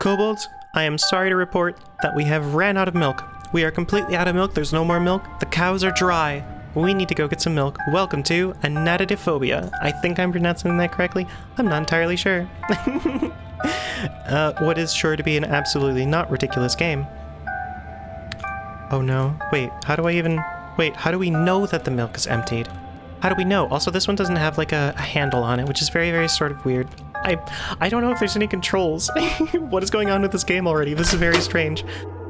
Kobolds, I am sorry to report that we have ran out of milk. We are completely out of milk. There's no more milk. The cows are dry. We need to go get some milk. Welcome to Anatidaephobia. I think I'm pronouncing that correctly. I'm not entirely sure. uh, what is sure to be an absolutely not ridiculous game. Oh no. Wait, how do I even... Wait, how do we know that the milk is emptied? How do we know? Also, this one doesn't have like a, a handle on it, which is very, very sort of weird. I I don't know if there's any controls. what is going on with this game already? This is very strange.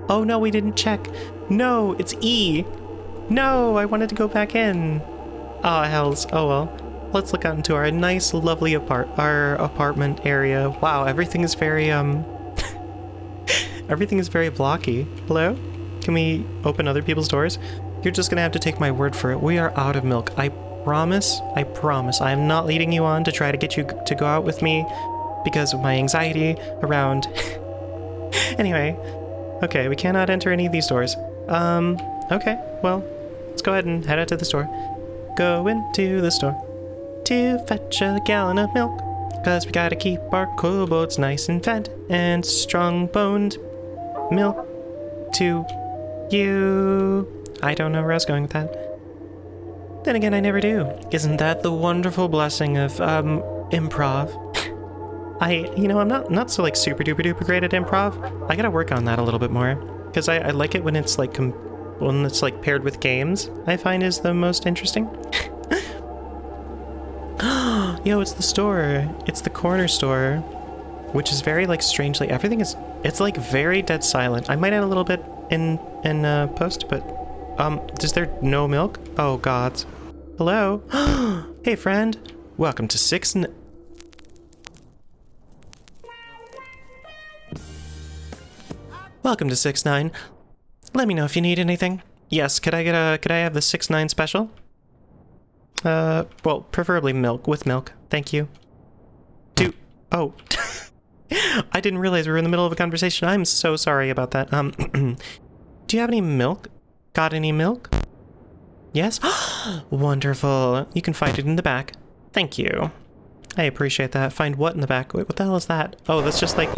Oh no, we didn't check. No, it's E. No, I wanted to go back in. Oh, hells. Oh well. Let's look out into our nice, lovely apart our apartment area. Wow, everything is very um. everything is very blocky. Hello? Can we open other people's doors? You're just gonna have to take my word for it. We are out of milk. I promise, I promise, I am not leading you on to try to get you to go out with me because of my anxiety around... anyway, okay, we cannot enter any of these doors. Um, okay, well, let's go ahead and head out to the store. Go into the store to fetch a gallon of milk. Cause we gotta keep our kobolds nice and fed and strong-boned. Milk to you. I don't know where I was going with that. Then again, I never do. Isn't that the wonderful blessing of, um, improv? I, you know, I'm not, not so, like, super duper duper great at improv. I gotta work on that a little bit more. Because I, I like it when it's, like, when it's, like, paired with games, I find is the most interesting. Yo, it's the store. It's the corner store. Which is very, like, strangely, everything is, it's, like, very dead silent. I might add a little bit in, in, uh, post, but, um, is there no milk? Oh, gods. Hello? hey, friend. Welcome to six. Welcome to six nine. Let me know if you need anything. Yes, could I get a? Could I have the six nine special? Uh, well, preferably milk with milk. Thank you. Do oh. I didn't realize we were in the middle of a conversation. I'm so sorry about that. Um, do you have any milk? Got any milk? Yes? Wonderful. You can find it in the back. Thank you. I appreciate that. Find what in the back? Wait, what the hell is that? Oh, that's just like...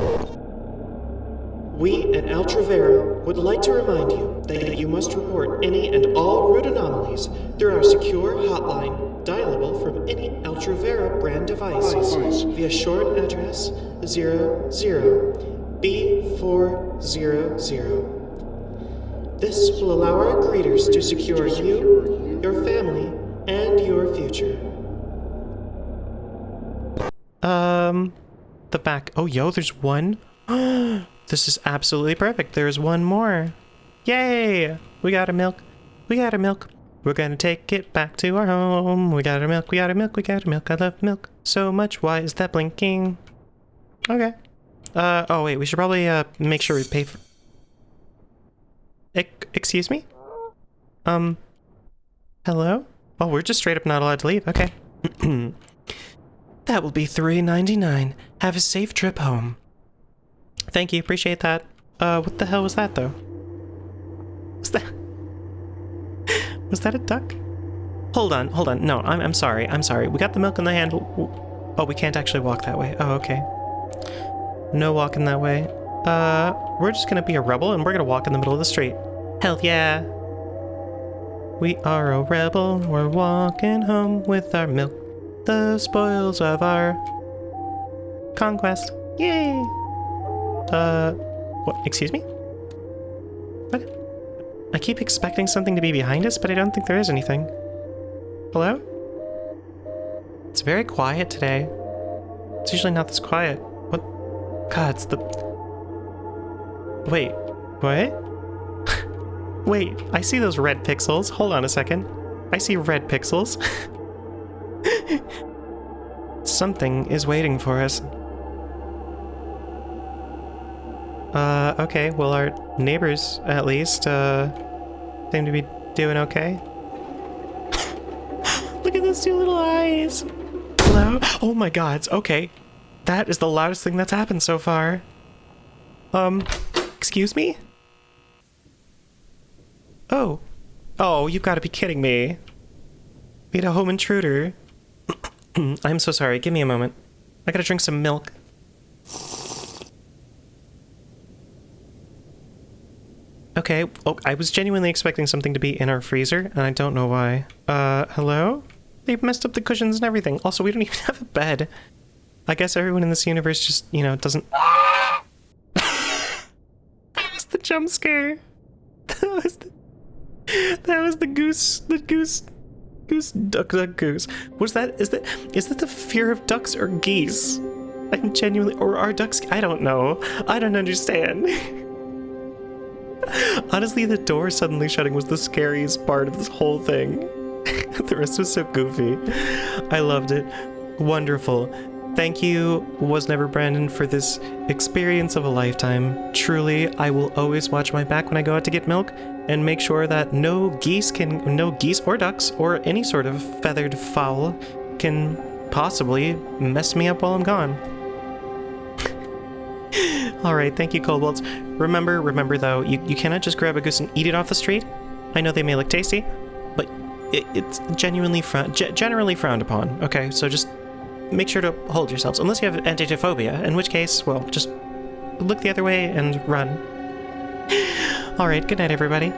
We at Altravera would like to remind you that you must report any and all root anomalies through our secure hotline, dialable from any Altravera brand device via short address 00B400. This will allow our greeters to secure you, your family, and your future. Um, the back. Oh, yo, there's one. this is absolutely perfect. There's one more. Yay! We got a milk. We got a milk. We're gonna take it back to our home. We got our milk. We got our milk. We got our milk. I love milk so much. Why is that blinking? Okay. Uh, oh wait, we should probably, uh, make sure we pay for- excuse me? Um, hello? Oh, we're just straight up not allowed to leave. Okay. that will be three ninety nine. Have a safe trip home. Thank you. Appreciate that. Uh, what the hell was that, though? Was that... was that a duck? Hold on, hold on. No, I'm, I'm sorry. I'm sorry. We got the milk in the handle. Oh, we can't actually walk that way. Oh, okay. No walking that way. Uh, we're just gonna be a rebel and we're gonna walk in the middle of the street. Hell yeah! We are a rebel, we're walking home with our milk, the spoils of our conquest. Yay! Uh, what, excuse me? What? I keep expecting something to be behind us, but I don't think there is anything. Hello? It's very quiet today. It's usually not this quiet. What? God, it's the... Wait, what? Wait, I see those red pixels. Hold on a second. I see red pixels. Something is waiting for us. Uh, okay, well our neighbors, at least, uh, seem to be doing okay. Look at those two little eyes! Hello? Oh my god, okay. That is the loudest thing that's happened so far. Um, excuse me? Oh. Oh, you've got to be kidding me. Had a home intruder. I'm so sorry. Give me a moment. I gotta drink some milk. Okay. Oh, I was genuinely expecting something to be in our freezer, and I don't know why. Uh, hello? They've messed up the cushions and everything. Also, we don't even have a bed. I guess everyone in this universe just, you know, doesn't. that was the jump scare. That was the. That was the goose. The goose. Goose. Duck. Duck. Goose. Was that? Is that? Is that the fear of ducks or geese? I'm genuinely. Or are ducks? I don't know. I don't understand. Honestly, the door suddenly shutting was the scariest part of this whole thing. the rest was so goofy. I loved it. Wonderful. Thank you, Was Never Brandon, for this experience of a lifetime. Truly, I will always watch my back when I go out to get milk and make sure that no geese can, no geese or ducks or any sort of feathered fowl can possibly mess me up while I'm gone. All right, thank you, Kobolds. Remember, remember though, you, you cannot just grab a goose and eat it off the street. I know they may look tasty, but it, it's genuinely frown, ge generally frowned upon. Okay, so just make sure to hold yourselves, unless you have antitophobia, in which case, well, just look the other way and run. All right, good night, everybody.